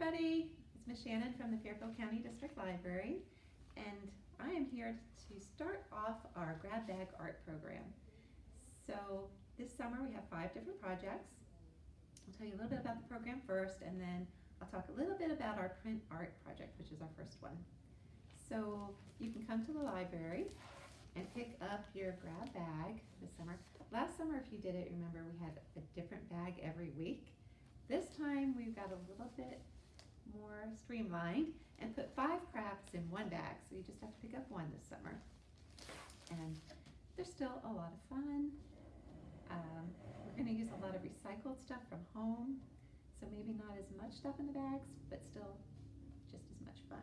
everybody. It's Miss Shannon from the Fairfield County District Library, and I am here to start off our grab bag art program. So this summer we have five different projects. I'll tell you a little bit about the program first, and then I'll talk a little bit about our print art project, which is our first one. So you can come to the library and pick up your grab bag this summer. Last summer, if you did it, remember we had a different bag every week. This time we've got a little bit more streamlined and put five crafts in one bag. So you just have to pick up one this summer. And they're still a lot of fun. Um, we're going to use a lot of recycled stuff from home. So maybe not as much stuff in the bags, but still just as much fun.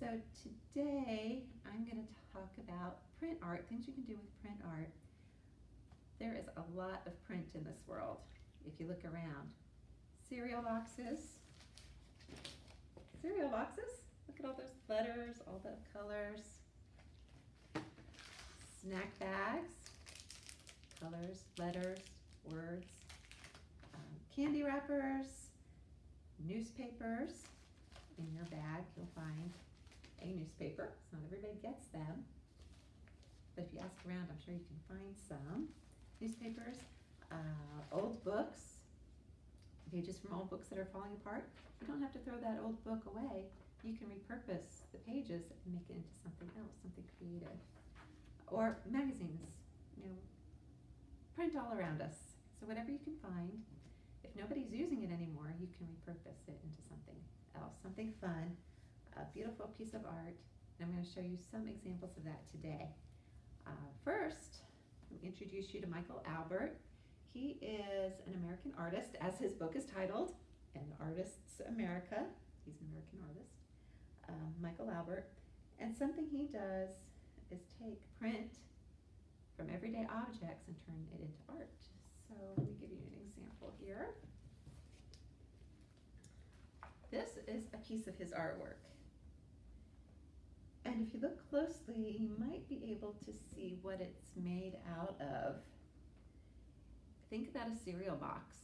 So today I'm going to talk about print art, things you can do with print art. There is a lot of print in this world if you look around cereal boxes. Cereal boxes. Look at all those letters, all the colors. Snack bags, colors, letters, words. Um, candy wrappers, newspapers. In your bag, you'll find a newspaper. Not everybody gets them. But if you ask around, I'm sure you can find some. Newspapers, uh, old books, pages from old books that are falling apart, you don't have to throw that old book away. You can repurpose the pages and make it into something else, something creative. Or magazines, you know, print all around us. So whatever you can find, if nobody's using it anymore, you can repurpose it into something else, something fun, a beautiful piece of art. And I'm going to show you some examples of that today. Uh, first, introduce you to Michael Albert. He is an American artist, as his book is titled, An Artist's America. He's an American artist, um, Michael Albert. And something he does is take print from everyday objects and turn it into art. So let me give you an example here. This is a piece of his artwork. And if you look closely, you might be able to see what it's made out of think about a cereal box.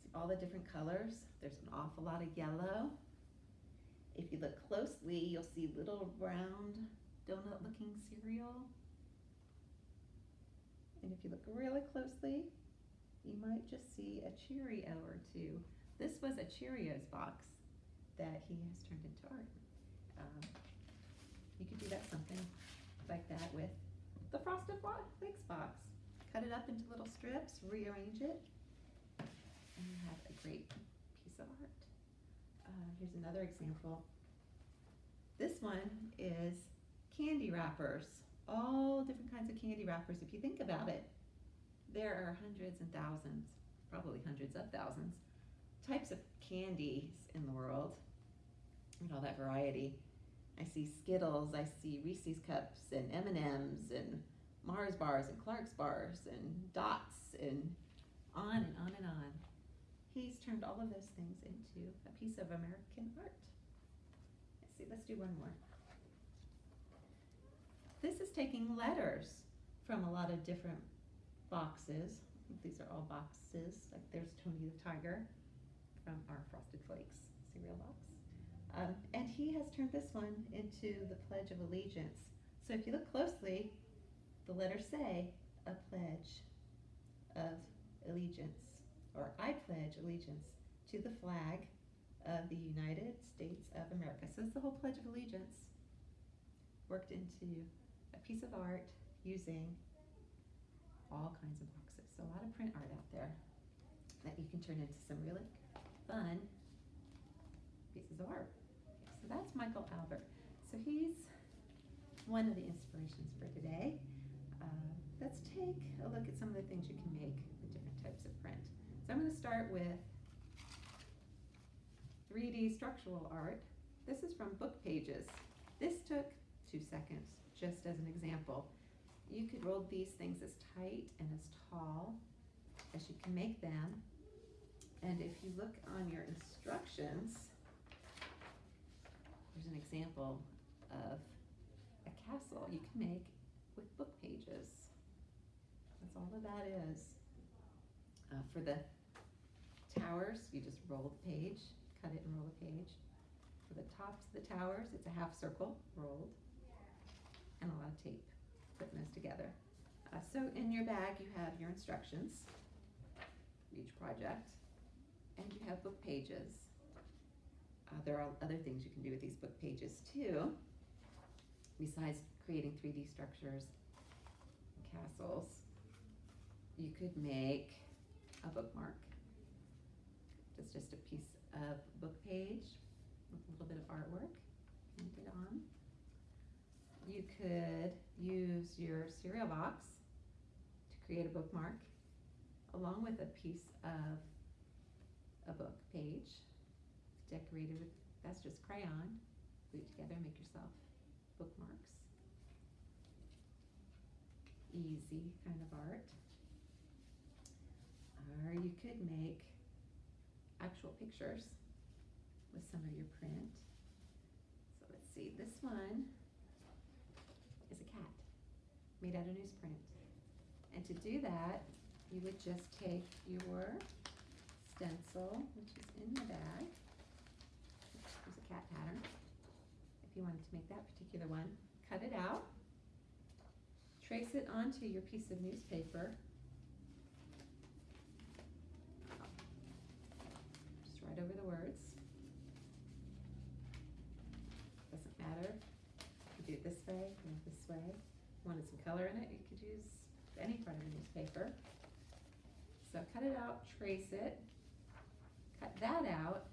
See all the different colors. There's an awful lot of yellow. If you look closely, you'll see little round donut looking cereal. And if you look really closely, you might just see a Cheerio or two. This was a Cheerios box that he has turned into art. Um, you could do that something like that with the Frosted Flakes box cut it up into little strips, rearrange it, and you have a great piece of art. Uh, here's another example. This one is candy wrappers, all different kinds of candy wrappers. If you think about it, there are hundreds and thousands, probably hundreds of thousands, types of candies in the world, and all that variety. I see Skittles, I see Reese's Cups and M&Ms and Mars bars and Clark's bars and dots and on and on and on. He's turned all of those things into a piece of American art. Let's see, let's do one more. This is taking letters from a lot of different boxes. These are all boxes. Like there's Tony the Tiger from our Frosted Flakes cereal box. Um, and he has turned this one into the Pledge of Allegiance. So if you look closely, the letters say a pledge of allegiance, or I pledge allegiance to the flag of the United States of America. So it's the whole Pledge of Allegiance worked into a piece of art using all kinds of boxes. So a lot of print art out there that you can turn into some really fun pieces of art. Okay, so that's Michael Albert. So he's one of the inspirations for today take a look at some of the things you can make with different types of print. So I'm going to start with 3D structural art. This is from book pages. This took two seconds, just as an example. You could roll these things as tight and as tall as you can make them. And if you look on your instructions, there's an example of a castle you can make with book pages. That's all of that is. Uh, for the towers, you just roll the page, cut it and roll the page. For the tops of the towers, it's a half circle rolled and a lot of tape putting those together. Uh, so in your bag, you have your instructions for each project and you have book pages. Uh, there are other things you can do with these book pages too, besides creating 3D structures castles. You could make a bookmark. It's just a piece of book page with a little bit of artwork painted on. You could use your cereal box to create a bookmark along with a piece of a book page decorated with, that's just crayon. Glue together make yourself bookmarks. Easy kind of art. Or you could make actual pictures with some of your print. So let's see, this one is a cat made out of newsprint. And to do that, you would just take your stencil, which is in the bag. There's a cat pattern. If you wanted to make that particular one, cut it out, trace it onto your piece of newspaper. Over the words. Doesn't matter. You do it this way or this way. Wanted some color in it, you could use any part of the newspaper. So cut it out, trace it, cut that out,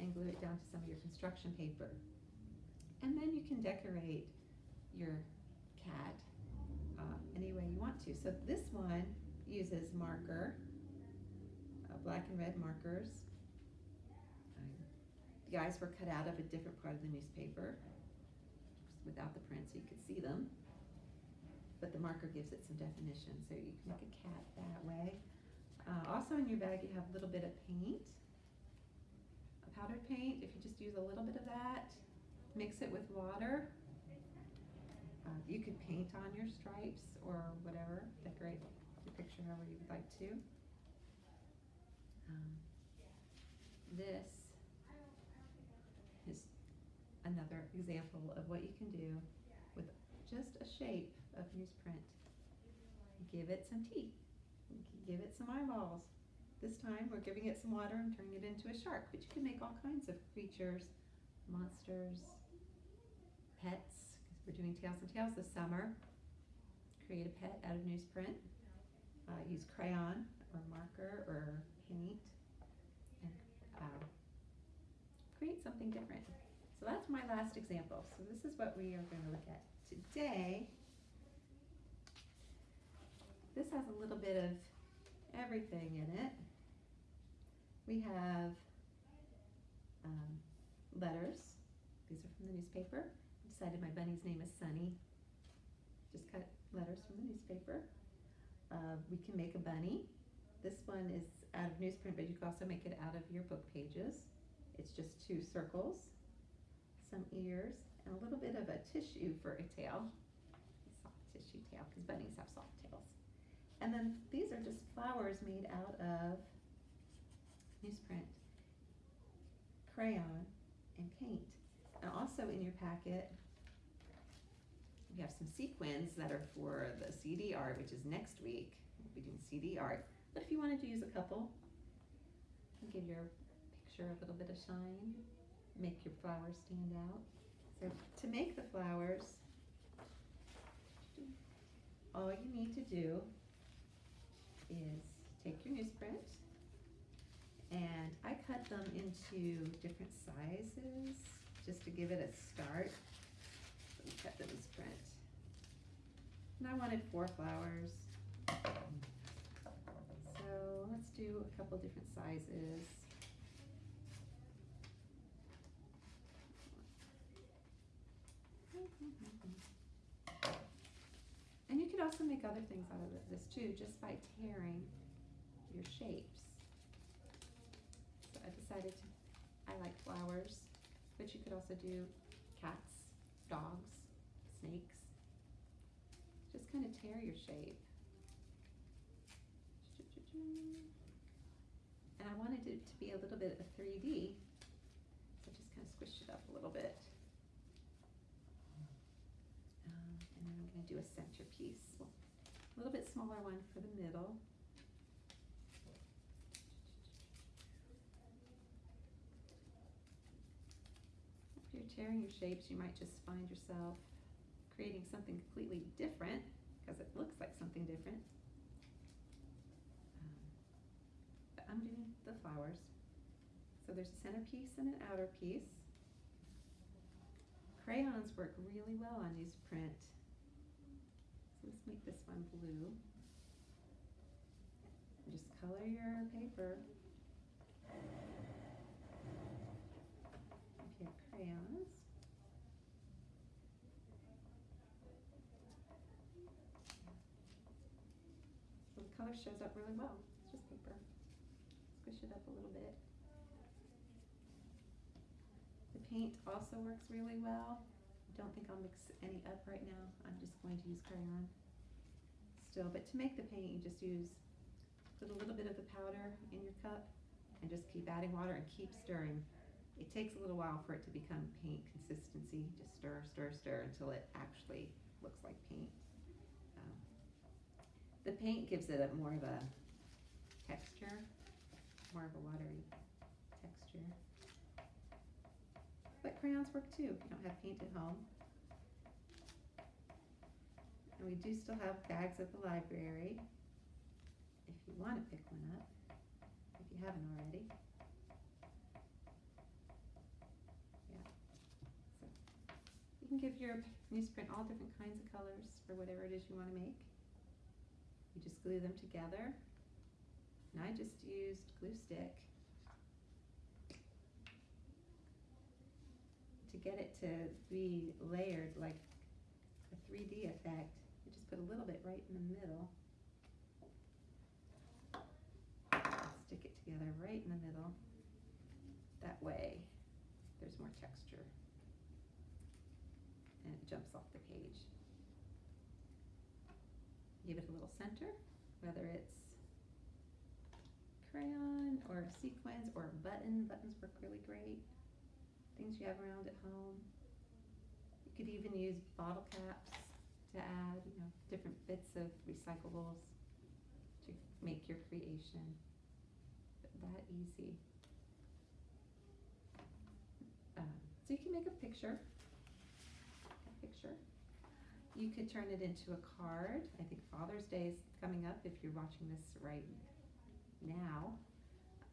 and glue it down to some of your construction paper. And then you can decorate your cat uh, any way you want to. So this one uses marker, uh, black and red markers. The eyes were cut out of a different part of the newspaper without the print so you could see them. But the marker gives it some definition, so you can make a cat that way. Uh, also in your bag you have a little bit of paint, a powdered paint. If you just use a little bit of that, mix it with water. Uh, you could paint on your stripes or whatever, decorate the picture however you would like to. Um, this is another example of what you can do with just a shape of newsprint. Give it some teeth, give it some eyeballs. This time we're giving it some water and turning it into a shark, but you can make all kinds of creatures, monsters, pets, because we're doing Tails and Tales this summer. Create a pet out of newsprint. Uh, use crayon or marker or paint and uh, create something different. So that's my last example. So this is what we are going to look at today. This has a little bit of everything in it. We have um, letters. These are from the newspaper. I decided my bunny's name is Sunny. Just cut letters from the newspaper. Uh, we can make a bunny. This one is out of newsprint, but you can also make it out of your book pages. It's just two circles, some ears, and a little bit of a tissue for a tail. Soft tissue tail, because bunnies have soft tails. And then these are just flowers made out of newsprint, crayon, and paint. And also in your packet, we have some sequins that are for the CD art, which is next week. We'll be doing CD art. But if you wanted to use a couple, give your picture a little bit of shine, make your flowers stand out. So to make the flowers, all you need to do is take your newsprint and I cut them into different sizes just to give it a start. So we cut the newsprint. And I wanted four flowers. So let's do a couple different sizes. And you could also make other things out of this too, just by tearing your shapes. So I decided to, I like flowers, but you could also do cats, dogs, snakes. Just kind of tear your shape. And I wanted it to be a little bit of 3D, so just kind of squish it up a little bit. Um, I'm gonna do a centerpiece, Well, a little bit smaller one for the middle. If you're tearing your shapes, you might just find yourself creating something completely different, because it looks like something different. Um, But I'm doing the flowers. So there's a centerpiece and an outer piece. Crayons work really well on newsprint. Let's make this one blue. Just color your paper. If you have crayons. So the color shows up really well. It's just paper. Squish it up a little bit. The paint also works really well. I don't think I'll mix any up right now. I'm just going to use crayon still. But to make the paint, you just use, put a little bit of the powder in your cup and just keep adding water and keep stirring. It takes a little while for it to become paint consistency. Just stir, stir, stir until it actually looks like paint. Um, the paint gives it a more of a texture, more of a watery texture. But crayons work too if you don't have paint at home. And we do still have bags at the library if you want to pick one up, if you haven't already. Yeah. So you can give your newsprint all different kinds of colors for whatever it is you want to make. You just glue them together. And I just used glue stick to get it to be layered like a 3D effect. You just put a little bit right in the middle. Stick it together right in the middle. That way, there's more texture. And it jumps off the page. Give it a little center, whether it's crayon or sequins or button. Buttons work really great. Things you have around at home. You could even use bottle caps to add, you know, different bits of recyclables to make your creation that easy. Um, so you can make a picture. A picture. You could turn it into a card. I think Father's Day is coming up if you're watching this right now.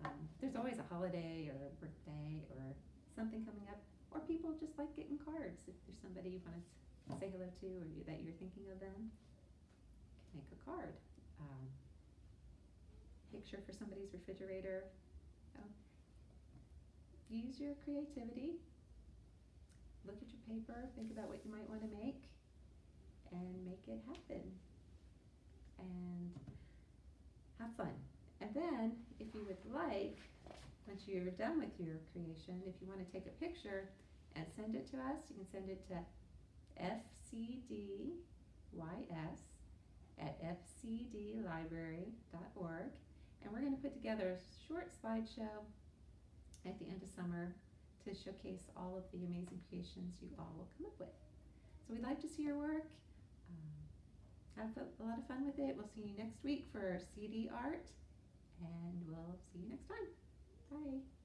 Um, there's always a holiday or a birthday or something coming up, or people just like getting cards. If there's somebody you want to say hello to or you, that you're thinking of them, make a card. Um, picture for somebody's refrigerator. Use your creativity. Look at your paper, think about what you might want to make, and make it happen. And have fun. And then, if you would like, once you're done with your creation, if you want to take a picture and send it to us, you can send it to fcdys at fcdlibrary.org. And we're going to put together a short slideshow at the end of summer to showcase all of the amazing creations you all will come up with. So we'd like to see your work. Um, have a lot of fun with it. We'll see you next week for CD art, and we'll see you next time. Bye.